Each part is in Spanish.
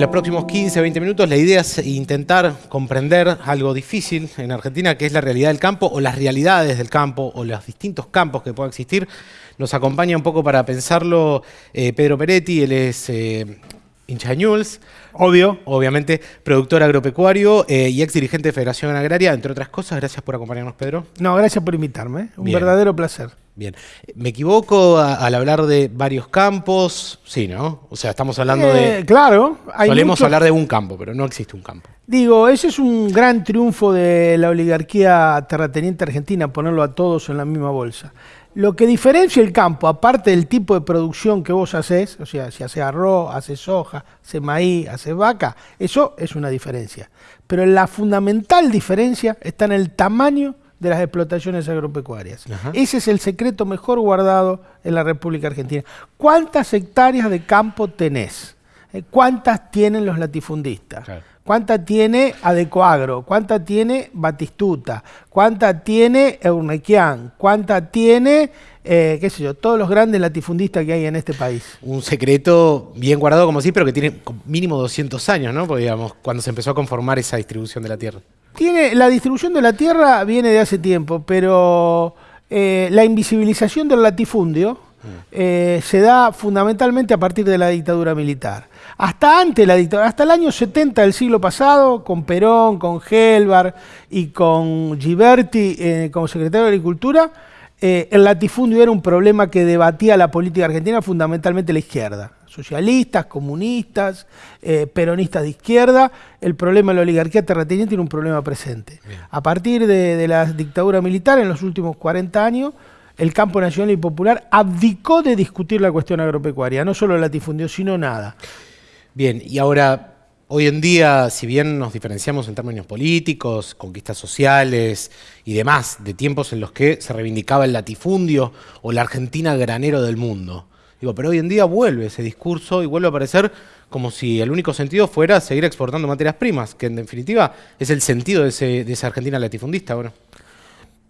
En los próximos 15, 20 minutos la idea es intentar comprender algo difícil en Argentina, que es la realidad del campo o las realidades del campo o los distintos campos que puedan existir. Nos acompaña un poco para pensarlo eh, Pedro Peretti, él es eh, hincha Obvio. Obviamente, productor agropecuario eh, y ex dirigente de Federación Agraria, entre otras cosas. Gracias por acompañarnos, Pedro. No, gracias por invitarme. Un verdadero placer. Bien. ¿Me equivoco al hablar de varios campos? Sí, ¿no? O sea, estamos hablando de... Eh, claro. solemos hablar de un campo, pero no existe un campo. Digo, ese es un gran triunfo de la oligarquía terrateniente argentina, ponerlo a todos en la misma bolsa. Lo que diferencia el campo, aparte del tipo de producción que vos haces, o sea, si haces arroz, haces soja, haces maíz, haces vaca, eso es una diferencia. Pero la fundamental diferencia está en el tamaño de las explotaciones agropecuarias. Ese es el secreto mejor guardado en la República Argentina. ¿Cuántas hectáreas de campo tenés? Eh, ¿Cuántas tienen los latifundistas? ¿Cuánta tiene Adecoagro? ¿Cuánta tiene Batistuta? ¿Cuánta tiene Eurnequian? ¿Cuánta tiene, eh, qué sé yo, todos los grandes latifundistas que hay en este país? Un secreto bien guardado como sí, pero que tiene mínimo 200 años, ¿no? Porque, digamos, cuando se empezó a conformar esa distribución de la tierra. Tiene, la distribución de la tierra viene de hace tiempo, pero eh, la invisibilización del latifundio. Eh, se da fundamentalmente a partir de la dictadura militar hasta antes la dictadura, hasta el año 70 del siglo pasado, con Perón, con Helvar y con Giberti eh, como secretario de Agricultura, eh, el latifundio era un problema que debatía la política argentina, fundamentalmente la izquierda. Socialistas, comunistas, eh, peronistas de izquierda, el problema de la oligarquía terrateniente era un problema presente. A partir de, de la dictadura militar, en los últimos 40 años, el campo nacional y popular abdicó de discutir la cuestión agropecuaria, no solo latifundio, sino nada. Bien, y ahora, hoy en día, si bien nos diferenciamos en términos políticos, conquistas sociales y demás, de tiempos en los que se reivindicaba el latifundio o la Argentina granero del mundo, digo, pero hoy en día vuelve ese discurso y vuelve a aparecer como si el único sentido fuera seguir exportando materias primas, que en definitiva es el sentido de, de esa Argentina latifundista, bueno.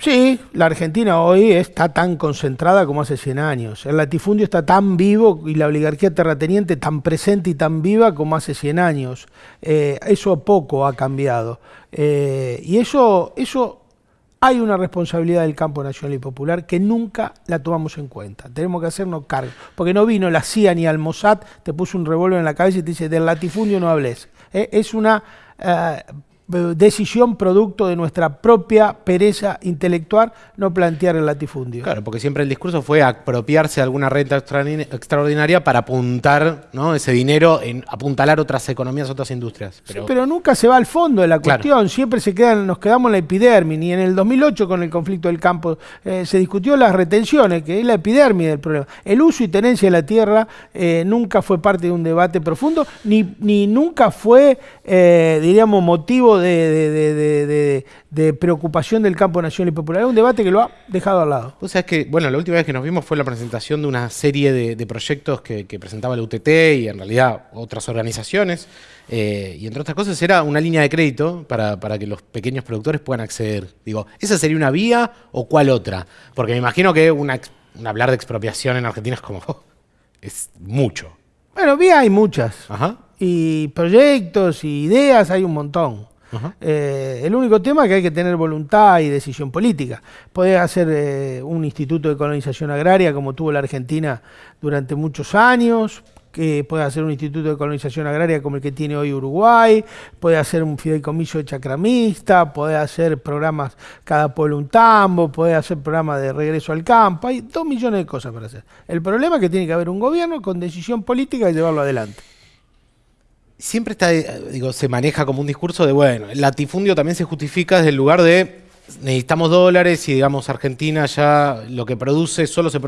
Sí, la Argentina hoy está tan concentrada como hace 100 años. El latifundio está tan vivo y la oligarquía terrateniente tan presente y tan viva como hace 100 años. Eh, eso poco ha cambiado. Eh, y eso, eso hay una responsabilidad del campo nacional y popular que nunca la tomamos en cuenta. Tenemos que hacernos cargo. Porque no vino la CIA ni al Mossad, te puso un revólver en la cabeza y te dice, del latifundio no hables. Eh, es una decisión producto de nuestra propia pereza intelectual no plantear el latifundio. Claro, porque siempre el discurso fue apropiarse de alguna renta extraordinaria para apuntar ¿no? ese dinero en apuntalar otras economías, otras industrias. Pero, pero nunca se va al fondo de la cuestión, siempre se quedan, nos quedamos en la epidermis, y en el 2008 con el conflicto del campo eh, se discutió las retenciones, que es la epidermis del problema. El uso y tenencia de la tierra eh, nunca fue parte de un debate profundo, ni, ni nunca fue, eh, diríamos, motivo de, preocupación del campo nacional y popular. Es un debate que lo ha dejado al lado. O sea, es que, bueno, la última vez que nos vimos fue la presentación de una serie de, proyectos que, presentaba la UTT y en realidad otras organizaciones. Eh, y entre otras cosas era una línea de crédito para, que los pequeños productores puedan acceder. Digo, ¿esa sería una vía o cuál otra? Porque me imagino que una, hablar de expropiación en Argentina es como... es mucho. Bueno, vía hay muchas. Ajá. Y proyectos y ideas hay un montón. Eh, el único tema es que hay que tener voluntad y decisión política. Podés hacer eh, un instituto de colonización agraria como tuvo la Argentina durante muchos años, que puede hacer un instituto de colonización agraria como el que tiene hoy Uruguay, puede hacer un fideicomiso de chacramista, puede hacer programas cada pueblo un tambo, puede hacer programas de regreso al campo, hay dos millones de cosas para hacer. El problema es que tiene que haber un gobierno con decisión política y llevarlo adelante siempre está, digo, se maneja como un discurso de, bueno, el latifundio también se justifica desde el lugar de necesitamos dólares y digamos Argentina ya lo que produce solo se,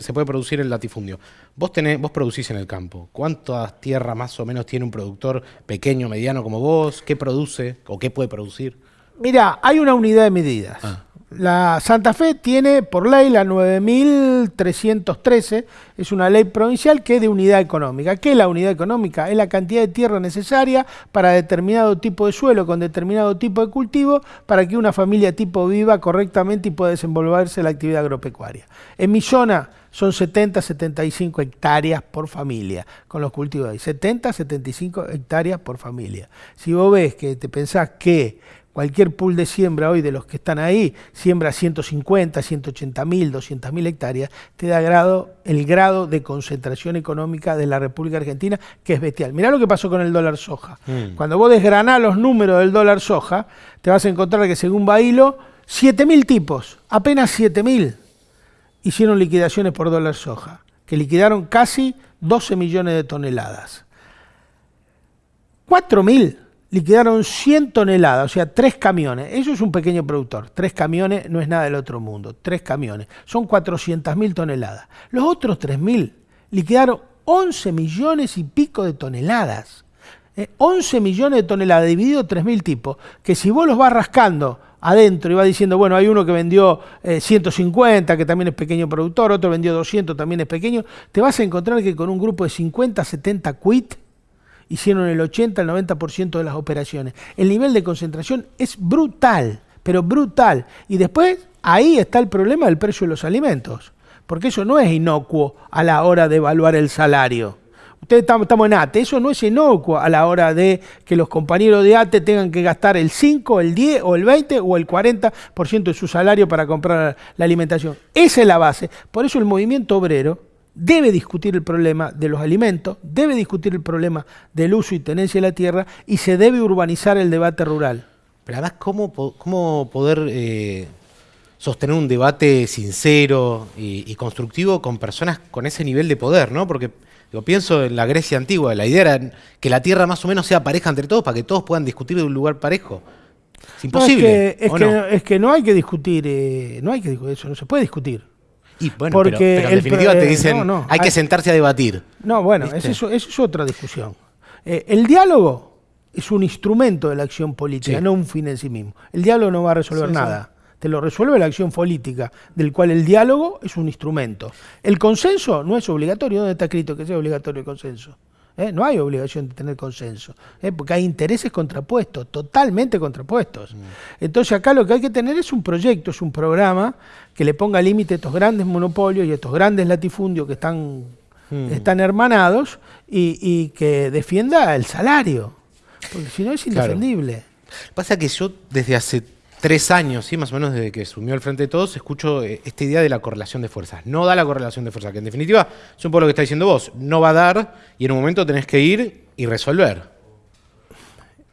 se puede producir en latifundio. Vos, tenés, vos producís en el campo. ¿Cuántas tierras más o menos tiene un productor pequeño, mediano como vos? ¿Qué produce o qué puede producir? Mira, hay una unidad de medidas. Ah. La Santa Fe tiene por ley la 9313, es una ley provincial que es de unidad económica. ¿Qué es la unidad económica? Es la cantidad de tierra necesaria para determinado tipo de suelo, con determinado tipo de cultivo, para que una familia tipo viva correctamente y pueda desenvolverse la actividad agropecuaria. En mi zona son 70, 75 hectáreas por familia con los cultivos ahí. 70, 75 hectáreas por familia. Si vos ves que te pensás que cualquier pool de siembra hoy de los que están ahí siembra 150, 180 mil, 200 mil hectáreas, te da grado, el grado de concentración económica de la República Argentina, que es bestial. Mirá lo que pasó con el dólar soja. Mm. Cuando vos desgranás los números del dólar soja, te vas a encontrar que según Bailo, 7 mil tipos, apenas 7 mil, hicieron liquidaciones por dólar soja, que liquidaron casi 12 millones de toneladas. 4 mil liquidaron 100 toneladas, o sea, tres camiones. Eso es un pequeño productor. Tres camiones no es nada del otro mundo. Tres camiones. Son 400 mil toneladas. Los otros 3 mil liquidaron 11 millones y pico de toneladas. 11 eh, millones de toneladas dividido 3 mil tipos, que si vos los vas rascando adentro y vas diciendo, bueno, hay uno que vendió 150, eh, que también es pequeño productor, otro vendió 200, también es pequeño, te vas a encontrar que con un grupo de 50, 70 quit, hicieron el 80, el 90% de las operaciones. El nivel de concentración es brutal, pero brutal. Y después ahí está el problema del precio de los alimentos, porque eso no es inocuo a la hora de evaluar el salario. Ustedes estamos en ATE, eso no es inocuo a la hora de que los compañeros de ATE tengan que gastar el 5, el 10 o el 20 o el 40% de su salario para comprar la alimentación. Esa es la base. Por eso el movimiento obrero debe discutir el problema de los alimentos, debe discutir el problema del uso y tenencia de la tierra y se debe urbanizar el debate rural. Pero además, ¿cómo, cómo poder eh, sostener un debate sincero y, constructivo con personas con ese nivel de poder? ¿no? Porque yo pienso en la Grecia antigua, la idea era que la tierra más o menos sea pareja entre todos para que todos puedan discutir de un lugar parejo. Es imposible. es, que, no? hay que discutir, eh, no hay que discutir, eso no se puede discutir. Y bueno, pero, en definitiva te dicen, hay, que sentarse a debatir. No, bueno, eso, es otra discusión. Eh, el diálogo es un instrumento de la acción política, no un fin en sí mismo. El diálogo no va a resolver nada. Te lo resuelve la acción política, del cual el diálogo es un instrumento. El consenso no es obligatorio. ¿Dónde está escrito que sea obligatorio el consenso? ¿Eh? No hay obligación de tener consenso, ¿eh? porque hay intereses contrapuestos, totalmente contrapuestos. Mm. Entonces acá lo que hay que tener es un proyecto, es un programa que le ponga límite a estos grandes monopolios y a estos grandes latifundios que están, mm. están hermanados y, que defienda el salario, porque si no es indefendible. Pasa que yo desde hace tres años, ¿sí? más o menos desde que sumió al frente de todos, escucho eh, esta idea de la correlación de fuerzas. No da la correlación de fuerzas, que en definitiva es un poco lo que está diciendo vos. No va a dar y en un momento tenés que ir y resolver.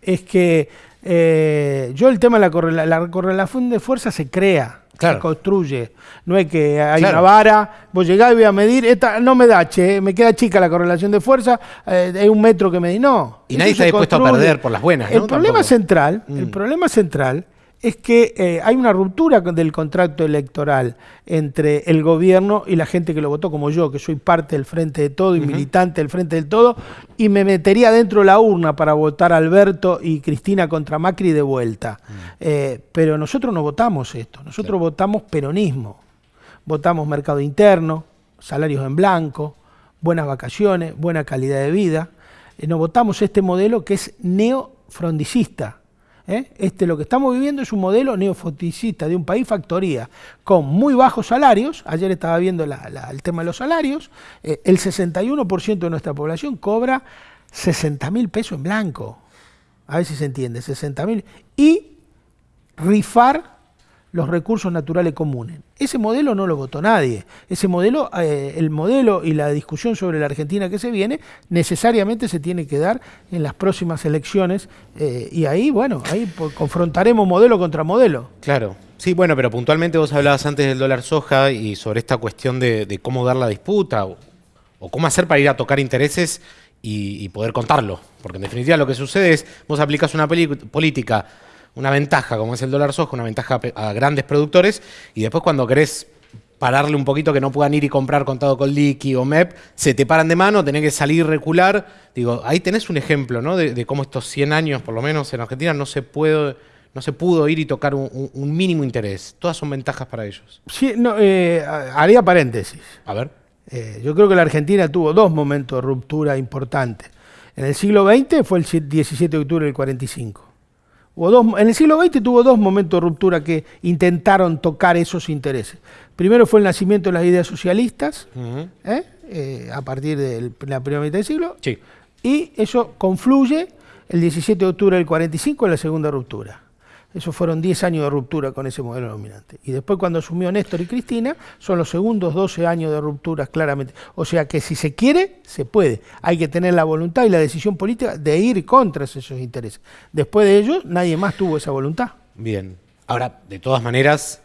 Es que eh, yo el tema de la, correlación de fuerzas se crea. Se construye. No es que hay una vara, vos llegás y voy a medir, esta no me da, che, me queda chica la correlación de fuerza, eh, es un metro que me di. No. Y nadie está dispuesto a perder por las buenas. El problema central, el mm. problema central es que eh, hay una ruptura del contrato electoral entre el gobierno y la gente que lo votó, como yo, que soy parte del Frente de Todo y militante del Frente del Todo, y me metería dentro de la urna para votar a Alberto y Cristina contra Macri de vuelta. Mm. Eh, pero nosotros no votamos esto, nosotros votamos peronismo, votamos mercado interno, salarios en blanco, buenas vacaciones, buena calidad de vida. Eh, no votamos este modelo que es neofrondicista ¿eh? Este, lo que estamos viviendo es un modelo neofoticista de un país factoría con muy bajos salarios. Ayer estaba viendo el tema de los salarios. Eh, el 61% de nuestra población cobra 60 mil pesos en blanco. A ver si se entiende, 60 mil. Y rifar los recursos naturales comunes. Ese modelo no lo votó nadie. Ese modelo, eh, el modelo y la discusión sobre la Argentina que se viene, necesariamente se tiene que dar en las próximas elecciones. Eh, y ahí, bueno, ahí confrontaremos modelo contra modelo. Claro. Sí, bueno, pero puntualmente vos hablabas antes del dólar soja y sobre esta cuestión de, cómo dar la disputa o, cómo hacer para ir a tocar intereses y, poder contarlo. Porque en definitiva lo que sucede es, vos aplicas una política una ventaja, como es el dólar soja, una ventaja a grandes productores, y después cuando querés pararle un poquito que no puedan ir y comprar contado con liqui o MEP, se te paran de mano, tenés que salir recular. Digo, ahí tenés un ejemplo, ¿no? De, cómo estos 100 años, por lo menos en Argentina, no se puede no se pudo ir y tocar un, mínimo interés. Todas son ventajas para ellos. Sí, no, eh, haría paréntesis. A ver. Eh, yo creo que la Argentina tuvo dos momentos de ruptura importantes. En el siglo XX fue el 17 de octubre del 45 en el siglo XX tuvo dos momentos de ruptura que intentaron tocar esos intereses. Primero fue el nacimiento de las ideas socialistas, ¿eh? Eh, a partir de la primera mitad del siglo, y eso confluye el 17 de octubre del 45 en la segunda ruptura. Esos fueron 10 años de ruptura con ese modelo dominante. Y después cuando asumió Néstor y Cristina, son los segundos 12 años de rupturas claramente. O sea que si se quiere, se puede. Hay que tener la voluntad y la decisión política de ir contra esos intereses. Después de ellos, nadie más tuvo esa voluntad. Bien. Ahora, de todas maneras,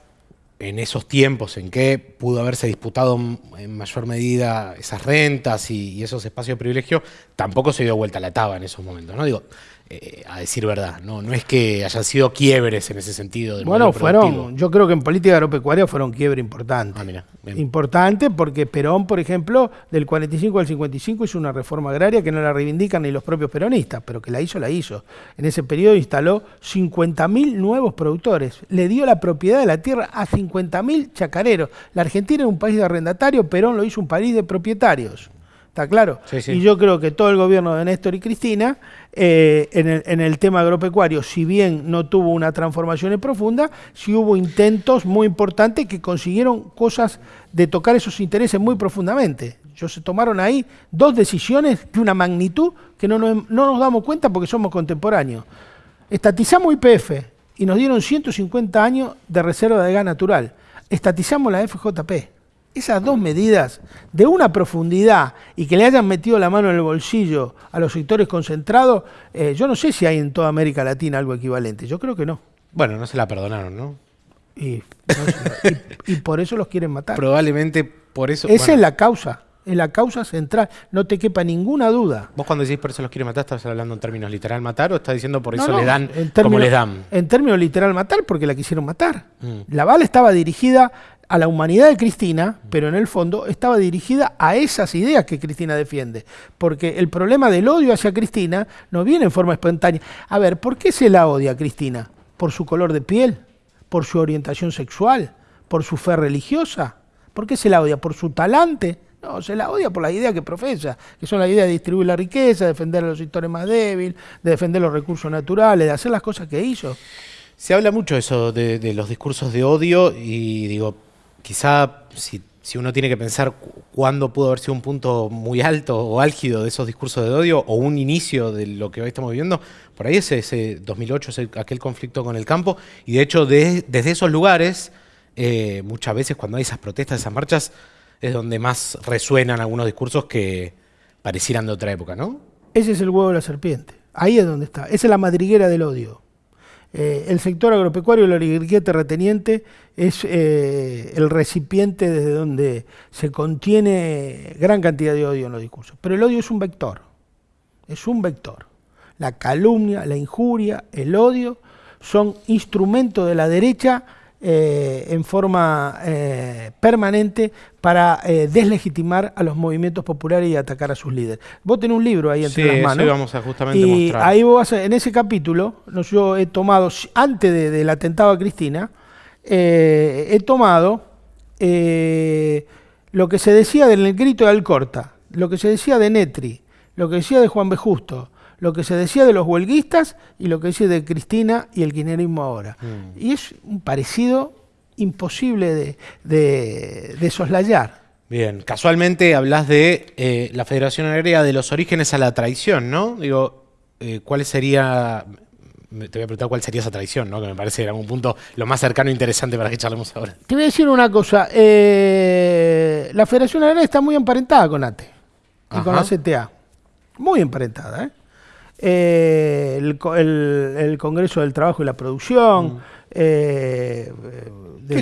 en esos tiempos en que pudo haberse disputado en mayor medida esas rentas y, esos espacios de privilegio, tampoco se dio vuelta la taba en esos momentos, ¿no? Digo, eh, a decir verdad. No, no es que hayan sido quiebres en ese sentido. Del bueno, fueron, yo creo que en política agropecuaria fueron quiebres importantes. Ah, importante porque Perón, por ejemplo, del 45 al 55 hizo una reforma agraria que no la reivindican ni los propios peronistas, pero que la hizo, la hizo. En ese periodo instaló 50.000 nuevos productores. Le dio la propiedad de la tierra a 50.000 chacareros. La Argentina era un país de arrendatario, Perón lo hizo un país de propietarios. ¿Está claro? Y yo creo que todo el gobierno de Néstor y Cristina, eh, en, el, tema agropecuario, si bien no tuvo una transformación profunda, sí hubo intentos muy importantes que consiguieron cosas de tocar esos intereses muy profundamente. Yo se tomaron ahí dos decisiones de una magnitud que no nos, no nos damos cuenta porque somos contemporáneos. Estatizamos IPF y nos dieron 150 años de reserva de gas natural. Estatizamos la FJP esas dos medidas de una profundidad y que le hayan metido la mano en el bolsillo a los sectores concentrados, eh, yo no sé si hay en toda América Latina algo equivalente. Yo creo que no. Bueno, no se la perdonaron, ¿no? Y, por eso los quieren matar. Probablemente por eso. Esa es la causa. Es la causa central. No te quepa ninguna duda. ¿Vos cuando decís por eso los quieren matar, estás hablando en términos literal matar o estás diciendo por eso le dan como les dan? En términos literal matar, porque la quisieron matar. Mm. La bala estaba dirigida a la humanidad de Cristina, pero en el fondo estaba dirigida a esas ideas que Cristina defiende. Porque el problema del odio hacia Cristina no viene en forma espontánea. A ver, ¿por qué se la odia a Cristina? ¿Por su color de piel? ¿Por su orientación sexual? ¿Por su fe religiosa? ¿Por qué se la odia? ¿Por su talante? No, se la odia por la idea que profesa, que son la idea de distribuir la riqueza, de defender a los sectores más débiles, de defender los recursos naturales, de hacer las cosas que hizo. Se habla mucho eso de, de los discursos de odio y digo, quizá si, uno tiene que pensar cuándo pudo haber sido un punto muy alto o álgido de esos discursos de odio o un inicio de lo que hoy estamos viviendo, por ahí es ese 2008, es aquel conflicto con el campo, y de hecho desde esos lugares, eh, muchas veces cuando hay esas protestas, esas marchas, es donde más resuenan algunos discursos que parecieran de otra época, ¿no? Ese es el huevo de la serpiente, ahí es donde está, esa es la madriguera del odio. Eh, el sector agropecuario, la oligarquía terrateniente, es eh, el recipiente desde donde se contiene gran cantidad de odio en los discursos. Pero el odio es un vector, es un vector. La calumnia, la injuria, el odio son instrumentos de la derecha eh, en forma eh, permanente para eh, deslegitimar a los movimientos populares y atacar a sus líderes. Vos tenés un libro ahí entre las manos. vamos a justamente y mostrar. ahí vos en ese capítulo, yo he tomado, antes del atentado a Cristina, he tomado lo que se decía del grito de Alcorta, lo que se decía de Netri, lo que decía de Juan B. Justo, lo que se decía de los huelguistas y lo que dice de Cristina y el kirchnerismo ahora. Mm. Y es un parecido imposible de, soslayar. Bien, casualmente hablas de eh, la Federación Agraria de los orígenes a la traición, ¿no? Digo, eh, ¿cuál sería, te voy a preguntar cuál sería esa traición, ¿no? Que me parece en algún punto lo más cercano e interesante para que charlemos ahora. Te voy a decir una cosa, eh, la Federación Agraria está muy emparentada con ATE y con la CTA, muy emparentada, ¿eh? Eh, el, Congreso del Trabajo y la Producción. Mm. Eh,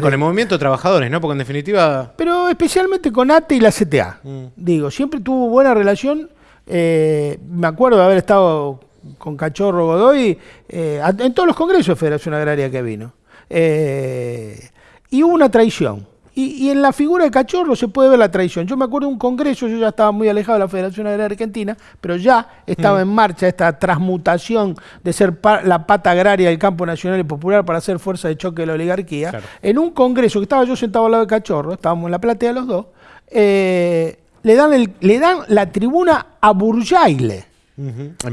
con el movimiento de trabajadores, ¿no? Porque en definitiva... Pero especialmente con ATE y la CTA. Mm. Digo, siempre tuvo buena relación. Eh, me acuerdo de haber estado con Cachorro Godoy en todos los congresos de Federación Agraria que vino. y hubo una traición. Y, en la figura de Cachorro se puede ver la traición. Yo me acuerdo de un congreso, yo ya estaba muy alejado de la Federación Agraria Argentina, pero ya estaba mm. en marcha esta transmutación de ser la pata agraria del campo nacional y popular para ser fuerza de choque de la oligarquía. En un congreso que estaba yo sentado al lado de Cachorro, estábamos en la platea los dos, eh, le, dan le dan la tribuna a Burjaile.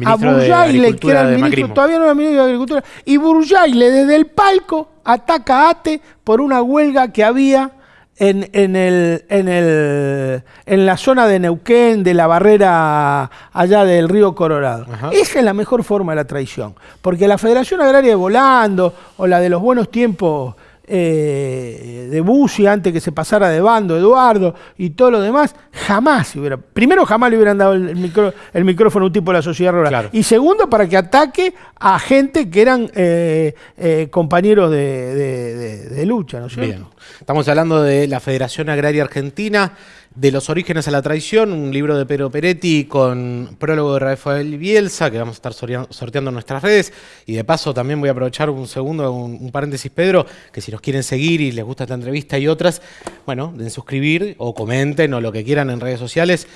A Burjaile, que era el ministro, todavía no era ministro de Agricultura, y Burjaile desde el palco ataca a ATE por una huelga que había en, en, el, en, el, en la zona de Neuquén, de la barrera allá del río Colorado. Esa es la mejor forma de la traición, porque la Federación Agraria de Volando o la de los buenos tiempos eh, de Bussi antes que se pasara de bando, Eduardo y todo lo demás, jamás hubiera. Primero, jamás le hubieran dado el, micrófono a un tipo de la sociedad rural. Y segundo, para que ataque a gente que eran eh, eh, compañeros de, lucha, ¿no es cierto? Estamos hablando de la Federación Agraria Argentina. De los orígenes a la traición, un libro de Pedro Peretti con prólogo de Rafael Bielsa, que vamos a estar sorteando en nuestras redes. Y de paso también voy a aprovechar un segundo, un, paréntesis, Pedro, que si nos quieren seguir y les gusta esta entrevista y otras, bueno, den suscribir o comenten o lo que quieran en redes sociales.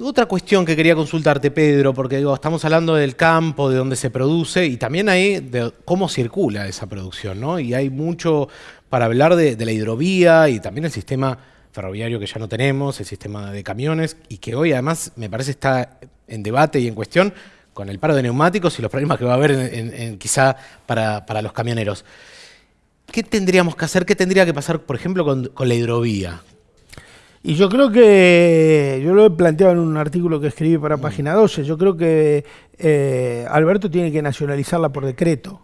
Otra cuestión que quería consultarte, Pedro, porque digo, estamos hablando del campo, de dónde se produce y también ahí de cómo circula esa producción, ¿no? Y hay mucho para hablar de, de la hidrovía y también el sistema ferroviario que ya no tenemos, el sistema de camiones, y que hoy además me parece está en debate y en cuestión con el paro de neumáticos y los problemas que va a haber en, quizá para, los camioneros. ¿Qué tendríamos que hacer? ¿Qué tendría que pasar, por ejemplo, con, la hidrovía? Y yo creo que, yo lo he planteado en un artículo que escribí para mm. Página 12, yo creo que eh, Alberto tiene que nacionalizarla por decreto.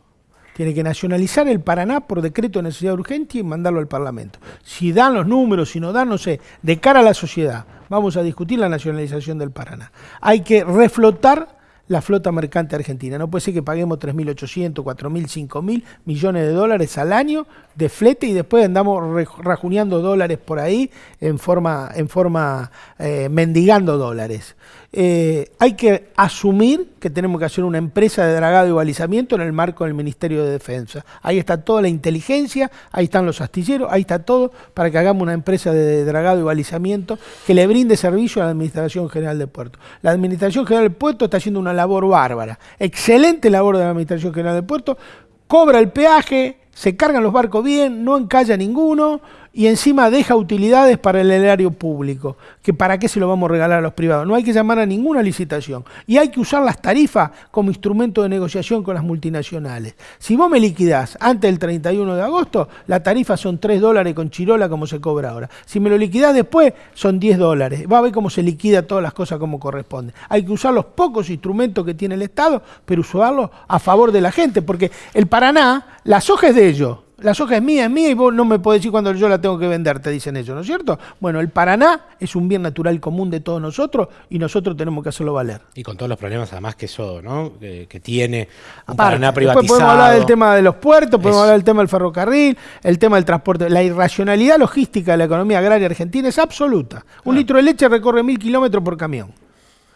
Tiene que nacionalizar el Paraná por decreto de necesidad urgente y mandarlo al Parlamento. Si dan los números, si no dan, no sé, de cara a la sociedad, vamos a discutir la nacionalización del Paraná. Hay que reflotar la flota mercante argentina. No puede ser que paguemos 3.800, 4.000, 5.000 millones de dólares al año de flete y después andamos rajuneando dólares por ahí en forma, en forma eh, mendigando dólares. Eh, hay que asumir que tenemos que hacer una empresa de dragado y balizamiento en el marco del Ministerio de Defensa. Ahí está toda la inteligencia, ahí están los astilleros, ahí está todo para que hagamos una empresa de dragado y balizamiento que le brinde servicio a la Administración General de Puerto. La Administración General de Puerto está haciendo una labor bárbara, excelente labor de la Administración General de Puerto, cobra el peaje, se cargan los barcos bien, no encalla ninguno y encima deja utilidades para el erario público, que para qué se lo vamos a regalar a los privados. No hay que llamar a ninguna licitación y hay que usar las tarifas como instrumento de negociación con las multinacionales. Si vos me liquidás antes del 31 de agosto, la tarifa son 3 dólares con chirola como se cobra ahora. Si me lo liquidás después, son 10 dólares. Va a ver cómo se liquida todas las cosas como corresponde. Hay que usar los pocos instrumentos que tiene el Estado, pero usarlos a favor de la gente, porque el Paraná, la soja es de ellos la soja es mía, es mía y vos no me podés decir cuando yo la tengo que vender, te dicen ellos, ¿no es cierto? Bueno, el Paraná es un bien natural común de todos nosotros y nosotros tenemos que hacerlo valer. Y con todos los problemas además que eso, ¿no? Que, tiene un Paraná privatizado. podemos hablar del tema de los puertos, podemos hablar del tema del ferrocarril, el tema del transporte. La irracionalidad logística de la economía agraria argentina es absoluta. Un litro de leche recorre mil kilómetros por camión.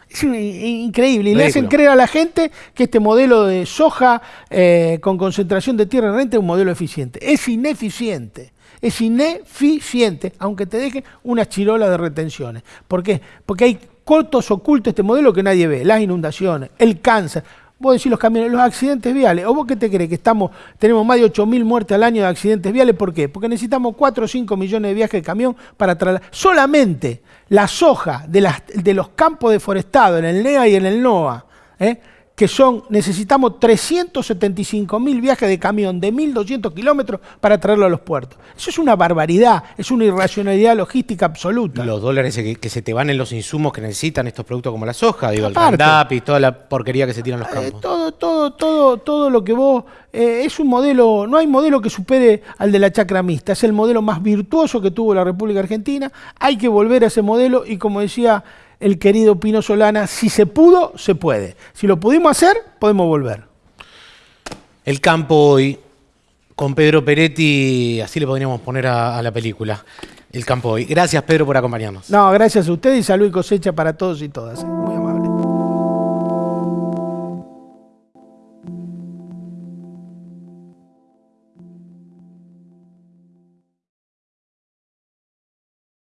Es increíble. Y le hacen creer a la gente que este modelo de soja eh, con concentración de tierra en renta es un modelo eficiente. Es ineficiente. Es ineficiente, aunque te deje una chirola de retenciones. ¿Por qué? Porque hay cortos ocultos este modelo que nadie ve. Las inundaciones, el cáncer. Vos decís los camiones, los accidentes viales. ¿O vos qué te crees? Que estamos, tenemos más de 8.000 muertes al año de accidentes viales. ¿Por qué? Porque necesitamos 4 o 5 millones de viajes de camión para trasladar. Solamente la soja de, los campos deforestados en el NEA y en el NOA, ¿eh? Que son, necesitamos 375 mil viajes de camión de 1.200 kilómetros para traerlo a los puertos. Eso es una barbaridad, es una irracionalidad logística absoluta. Los dólares que, se te van en los insumos que necesitan estos productos como la soja, digo, el Roundup y toda la porquería que se tiran los eh, campos. todo, todo, todo, todo lo que vos... Eh, es un modelo, no hay modelo que supere al de la chacra mixta, es el modelo más virtuoso que tuvo la República Argentina, hay que volver a ese modelo y como decía el querido Pino Solana, si se pudo, se puede. Si lo pudimos hacer, podemos volver. El campo hoy, con Pedro Peretti, así le podríamos poner a, la película. El campo hoy. Gracias, Pedro, por acompañarnos. No, gracias a usted y salud y cosecha para todos y todas.